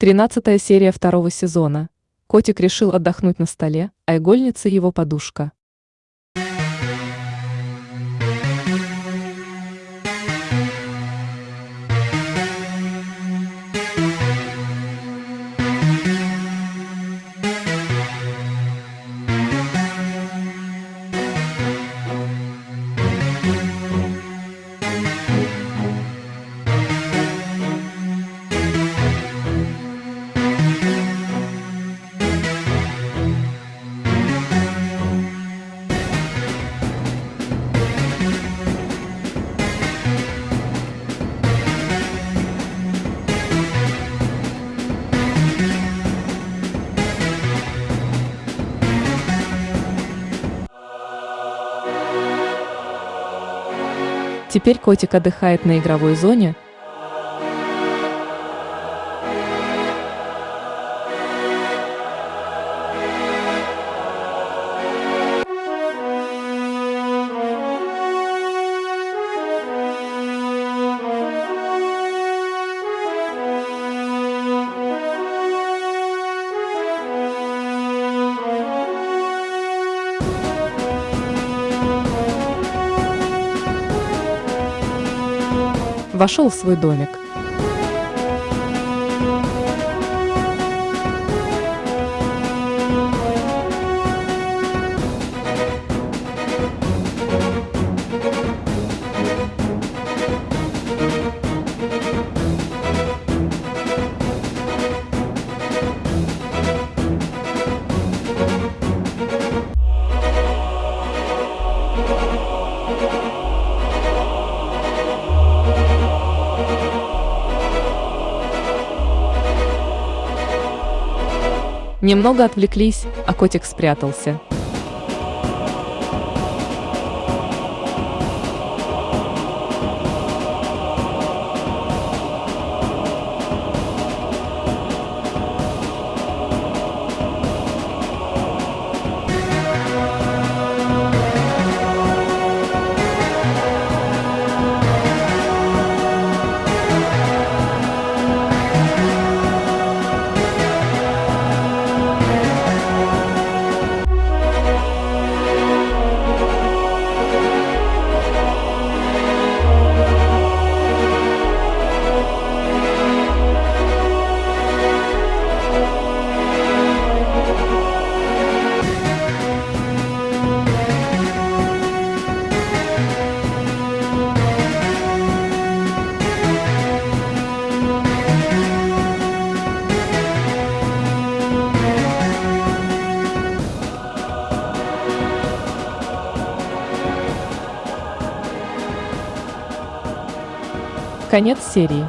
Тринадцатая серия второго сезона. Котик решил отдохнуть на столе, а игольница его подушка. Теперь котик отдыхает на игровой зоне, вошел в свой домик. Немного отвлеклись, а котик спрятался. Конец серии.